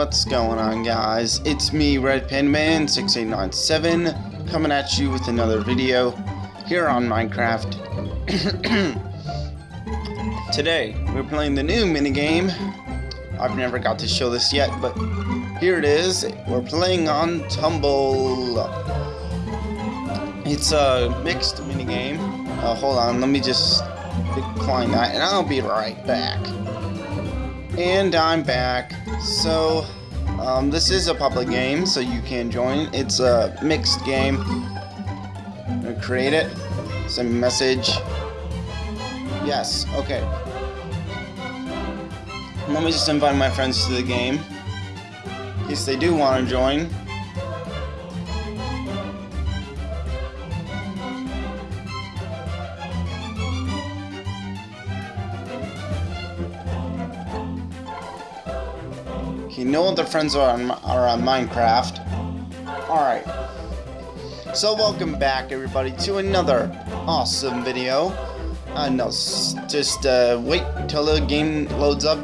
What's going on guys? It's me, Red Pen Man 6897 coming at you with another video here on Minecraft. Today, we're playing the new minigame. I've never got to show this yet, but here it is. We're playing on Tumble. It's a mixed minigame. Uh, hold on, let me just decline that, and I'll be right back. And I'm back. So, um, this is a public game, so you can join. It's a mixed game. I'm gonna create it. Send message. Yes, okay. Let me just invite my friends to the game. In case they do want to join. Know the friends are on, are on Minecraft. Alright. So welcome back everybody to another awesome video. Uh, no, just uh, wait until the game loads up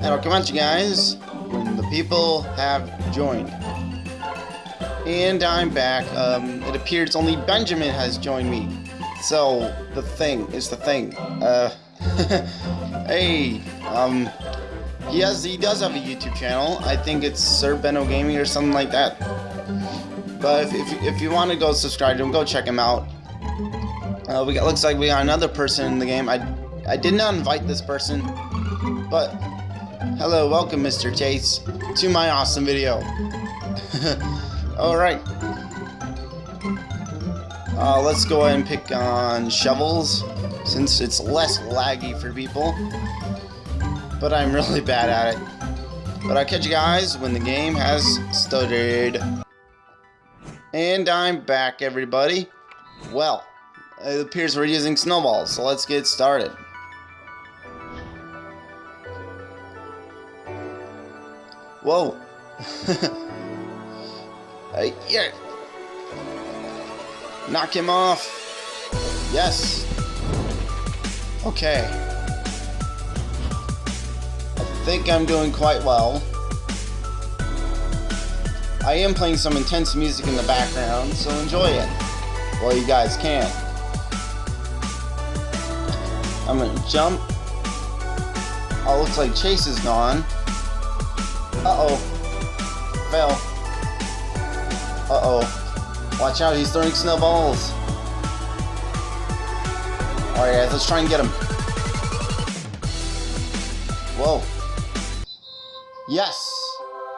and I'll come at you guys when the people have joined. And I'm back. Um, it appears only Benjamin has joined me. So, the thing is the thing. Uh, hey, um, has, he does have a YouTube channel. I think it's Sir Benno Gaming or something like that. But if, if, if you want to go subscribe to him, go check him out. Uh, we got, looks like we got another person in the game. I, I did not invite this person, but hello, welcome, Mr. Chase, to my awesome video. All right. Uh, let's go ahead and pick on shovels, since it's less laggy for people but I'm really bad at it. But I'll catch you guys when the game has started. And I'm back, everybody. Well, it appears we're using snowballs, so let's get started. Whoa. hey, here. Knock him off. Yes. Okay think I'm doing quite well. I am playing some intense music in the background, so enjoy it while you guys can. I'm gonna jump. Oh, looks like Chase is gone. Uh-oh. Fell. Uh-oh. Watch out, he's throwing snowballs. Alright guys, let's try and get him. Whoa.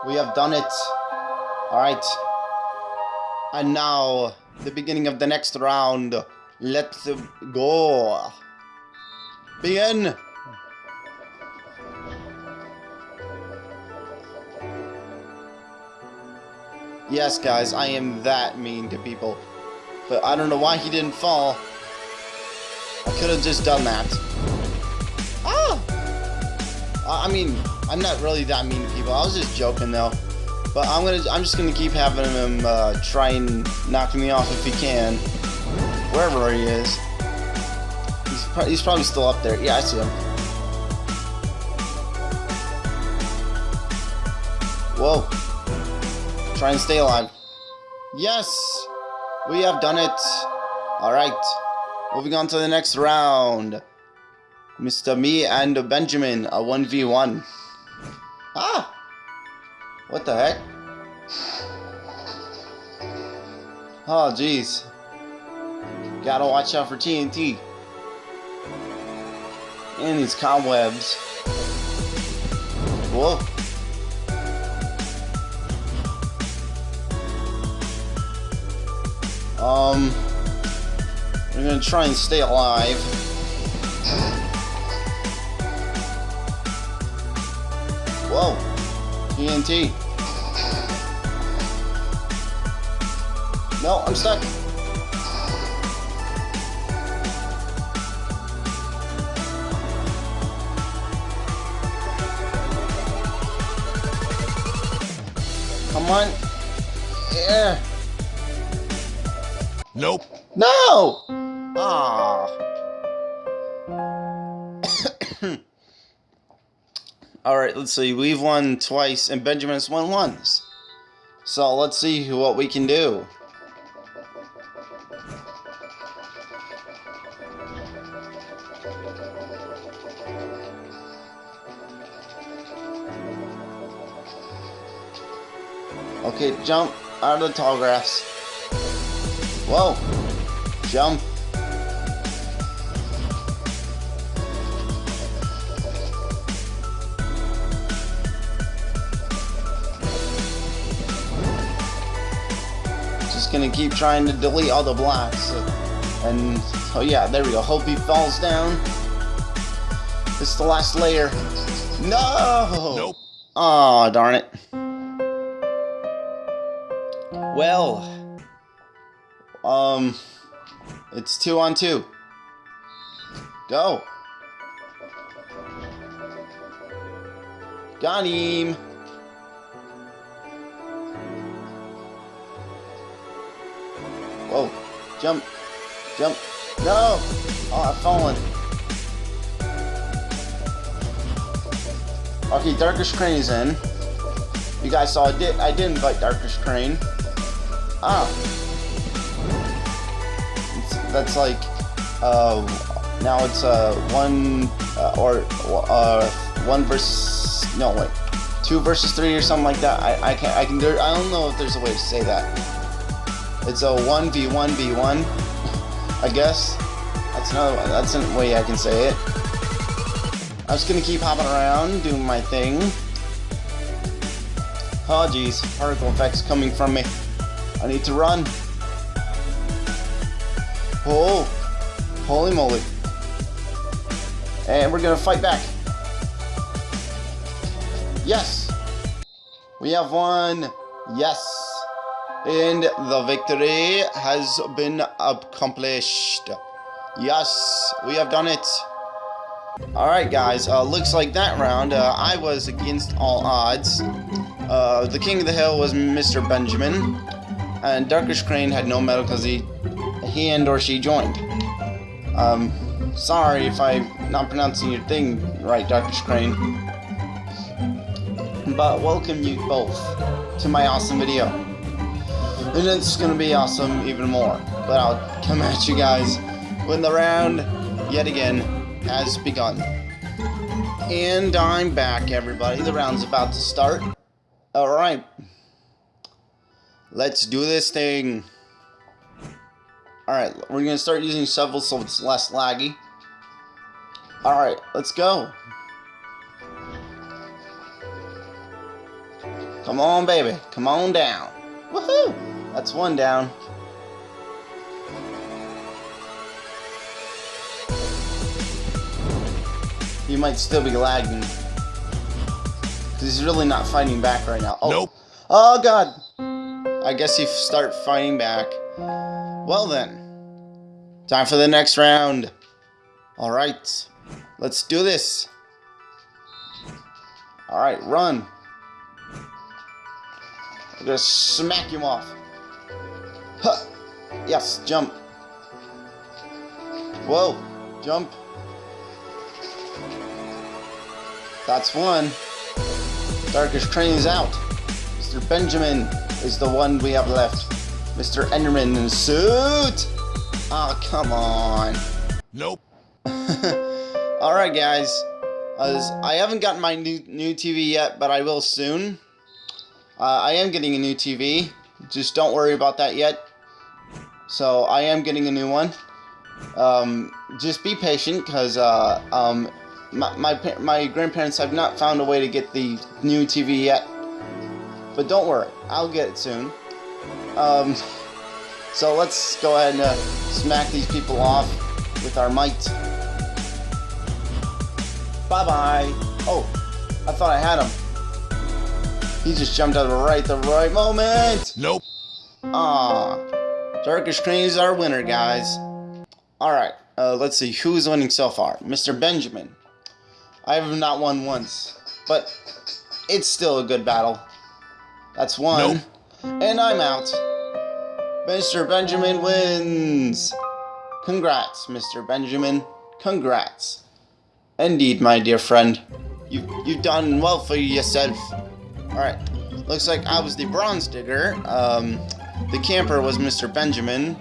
We have done it. Alright. And now, the beginning of the next round. Let's go. Begin! Yes, guys, I am that mean to people. But I don't know why he didn't fall. I could have just done that. Ah! I mean, I'm not really that mean to people. I was just joking though. But I'm gonna I'm just gonna keep having him uh, try and knock me off if he can. Wherever he is. He's, pro he's probably still up there. Yeah, I see him. Whoa. Try and stay alive. Yes! We have done it. Alright. Moving on to the next round. Mr. Me and Benjamin, a 1v1. Ah! What the heck? Oh, jeez. Gotta watch out for TNT. And these cobwebs. Whoa. Um, we're gonna try and stay alive. TNT. No, I'm stuck. Come on. Yeah. Nope. No! Ah. Alright, let's see. We've won twice, and Benjamin's won once. So let's see what we can do. Okay, jump out of the tall grass. Whoa. Jump. Gonna keep trying to delete all the blocks. And, oh yeah, there we go. Hope he falls down. This is the last layer. No! Nope. Oh, darn it. Well, um, it's two on two. Go. Got him. Whoa. Jump. Jump. No! Oh, I've fallen. Okay, Darkish Crane is in. You guys saw I did I did invite Darkish Crane. Ah. It's, that's like, uh, now it's, uh, one, uh, or, uh, one versus, no, wait, two versus three or something like that. I, I can't, I can, there, I don't know if there's a way to say that. It's a 1v1v1, I guess. That's another one, that's a way I can say it. I'm just gonna keep hopping around, doing my thing. Oh geez, particle effects coming from me. I need to run. Oh, holy moly. And we're gonna fight back. Yes, we have won. Yes, and the victory has been accomplished. Yes, we have done it. Alright guys, uh, looks like that round, uh, I was against all odds. Uh, the king of the hill was Mr. Benjamin, and Darkish Crane had no medal because he, he and or she joined. Um, sorry if I'm not pronouncing your thing right, Darkish Crane. But welcome you both to my awesome video. And it's gonna be awesome even more. But I'll come at you guys when the round, yet again, has begun. And I'm back, everybody. The round's about to start. Alright. Let's do this thing. Alright, we're going to start using shovel so it's less laggy. Alright, let's go. Come on, baby. Come on down. Woohoo! That's one down. He might still be lagging. Because he's really not fighting back right now. Oh. Nope. Oh, God. I guess you start fighting back. Well then, time for the next round. Alright, let's do this. Alright, run. I'm gonna smack him off. Huh. Yes, jump. Whoa, jump. That's one. Darkish Crane is out. Mr. Benjamin is the one we have left. Mr. Enderman in suit! Oh, come on. Nope. Alright, guys. As I haven't gotten my new, new TV yet, but I will soon. Uh, I am getting a new TV. Just don't worry about that yet. So, I am getting a new one. Um, just be patient, because uh, um, my, my, my grandparents have not found a way to get the new TV yet. But don't worry, I'll get it soon. Um, so let's go ahead and uh, smack these people off with our might. Bye-bye. Oh, I thought I had him. He just jumped out of right the right moment. Nope. Ah, Crane is our winner, guys. Alright, uh, let's see, who's winning so far? Mr. Benjamin. I have not won once, but it's still a good battle. That's one. Nope. And I'm out. Mr. Benjamin wins. Congrats, Mr. Benjamin. Congrats. Indeed, my dear friend. You've, you've done well for yourself. All right. Looks like I was the bronze digger. Um, the camper was Mr. Benjamin,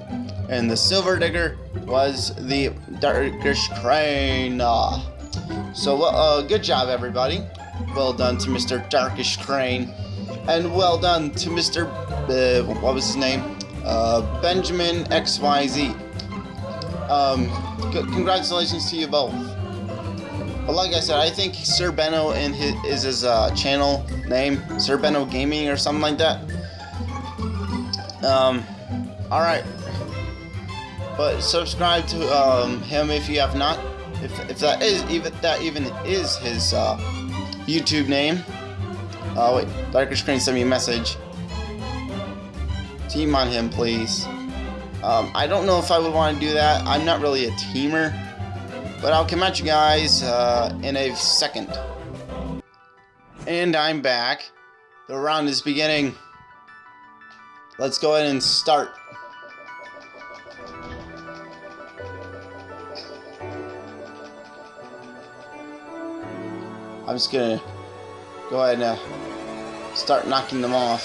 and the silver digger was the darkish crane. Uh, so uh, good job, everybody. Well done to Mr. Darkish Crane, and well done to Mr. Uh, what was his name? Uh, Benjamin XYZ. Um, congratulations to you both. But like I said, I think Sir Benno his, is his uh, channel name, Sir Benno Gaming or something like that. Um, all right. But subscribe to um, him if you have not. If, if that is even that even is his uh, YouTube name. Oh wait, Darker Screen sent me a message. Team on him, please. Um, I don't know if I would want to do that. I'm not really a teamer. But I'll come at you guys uh, in a second. And I'm back. The round is beginning. Let's go ahead and start. I'm just gonna go ahead and uh, start knocking them off.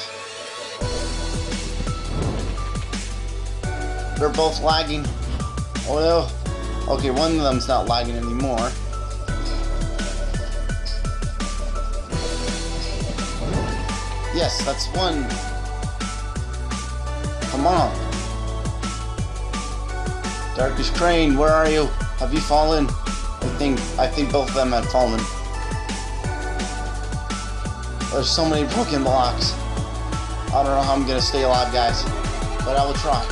They're both lagging. Oh no. Okay, one of them's not lagging anymore. Yes, that's one. Come on. Darkish Crane, where are you? Have you fallen? I think I think both of them had fallen. There's so many broken blocks. I don't know how I'm gonna stay alive, guys. But I will try.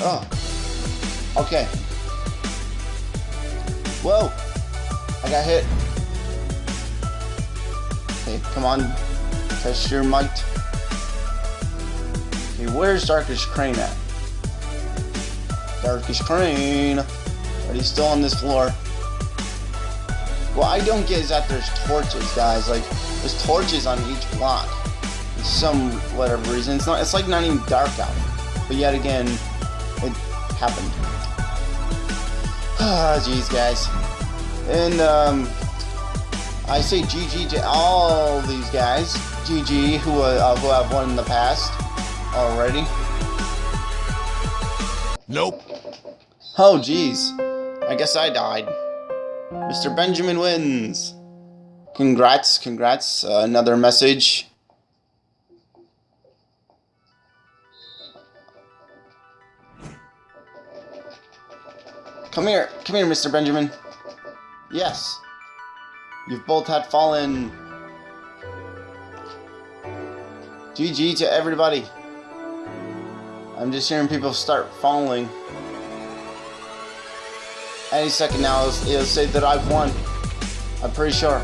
Oh. Okay. Whoa! I got hit. Okay, come on. Test your might. Where's Darkish Crane at? Darkish Crane! But he's still on this floor. What I don't get is that there's torches, guys. Like, there's torches on each block. For some whatever reason. It's not it's like not even dark out. But yet again, it happened. Ah, jeez, guys. And, um, I say GG to all these guys. GG, who, uh, who have won in the past already. Nope. Oh, jeez. I guess I died. Mr. Benjamin wins. Congrats, congrats. Uh, another message. Come here. Come here, Mr. Benjamin. Yes. You've both had fallen. GG to everybody. I'm just hearing people start falling. Any second now, it'll, it'll say that I've won. I'm pretty sure.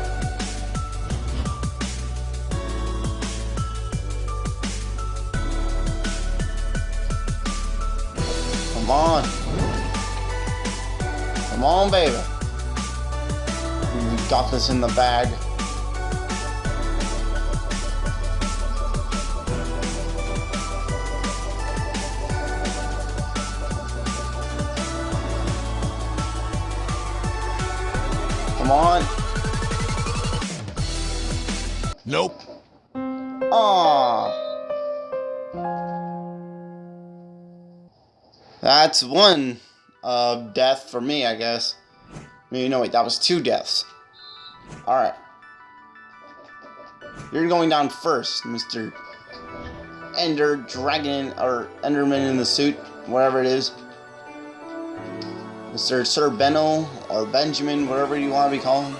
Come on. Come on, baby. We got this in the bag. Come on. Nope. Aww. That's one uh, death for me, I guess. Maybe, no, wait, that was two deaths. Alright. You're going down first, Mr. Ender Dragon, or Enderman in the suit, whatever it is. Mr. Sir Benno, or Benjamin, whatever you want to be calling.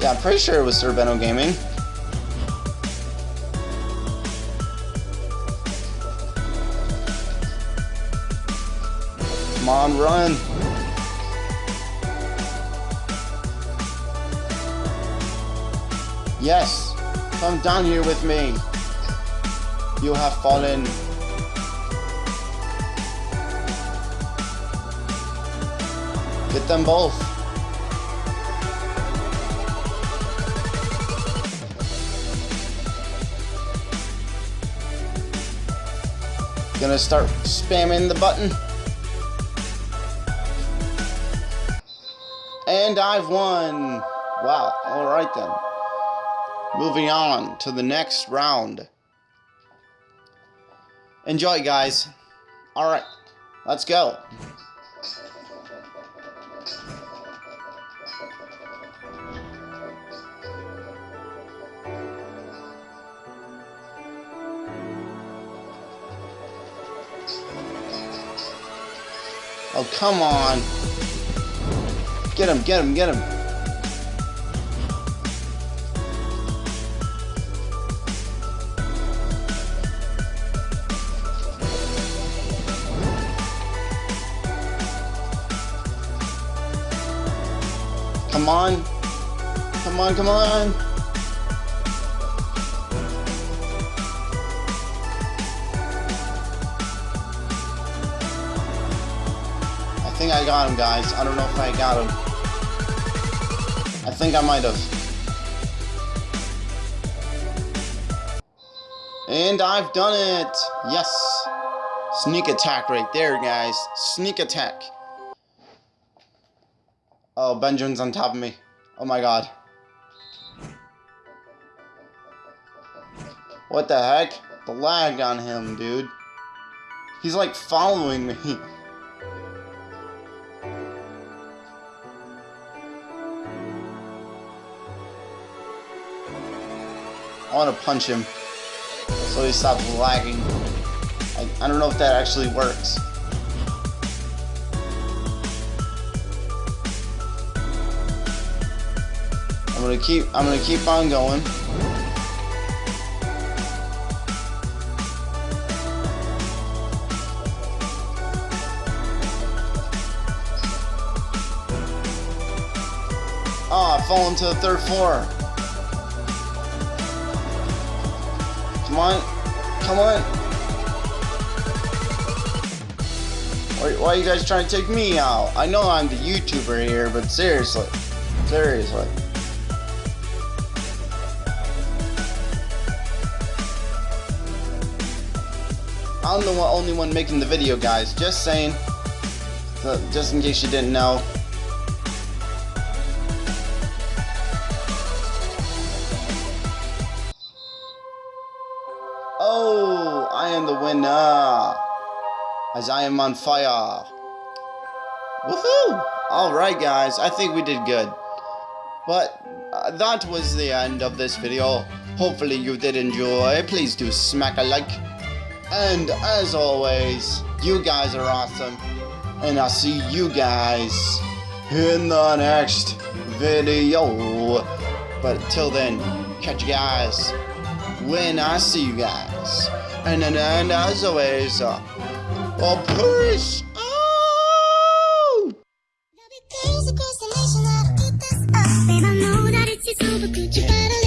Yeah, I'm pretty sure it was Sir Benno Gaming. Come on, run. Yes, come down here with me. You have fallen. Get them both. Gonna start spamming the button. And I've won! Wow, alright then. Moving on to the next round. Enjoy, guys. Alright, let's go. Oh, come on. Get him, get him, get him. Come on. Come on, come on. I got him, guys. I don't know if I got him. I think I might have. And I've done it! Yes! Sneak attack right there, guys. Sneak attack. Oh, Benjamin's on top of me. Oh my god. What the heck? The lag on him, dude. He's like following me. I want to punch him so he stops lagging. I, I don't know if that actually works. I'm gonna keep I'm gonna keep on going. Oh, I fall the third floor. Come on. Why, why are you guys trying to take me out? I know I'm the YouTuber here, but seriously. Seriously. I'm the one, only one making the video, guys. Just saying. So, just in case you didn't know. Winner. As I am on fire. Woohoo! Alright, guys. I think we did good. But uh, that was the end of this video. Hopefully you did enjoy. Please do smack a like. And as always, you guys are awesome. And I'll see you guys in the next video. But till then, catch you guys when I see you guys. And, and, and as always, uh, well, peace out! The nation, I know that it's could you